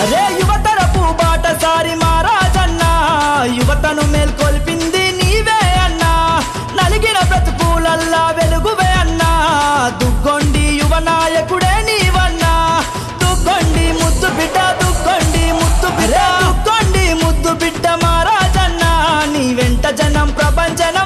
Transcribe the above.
అరే యువతరపు బాటసారి మారాజన్నా యువతను మేల్కొల్పింది నీవే అన్నా. నలిగిన ప్రతికూలల్లా వెలుగువే అన్నా. దుగ్గొండి యువ నాయకుడే నీవన్నా. దుగ్గొండి ముద్దు బిడ్డ దుగ్గొండి ముద్దు బిడ్డ. దుగ్గొండి ముద్దు బిడ్డ మారాజన్నా నీ వెంట జనం ప్రపంచన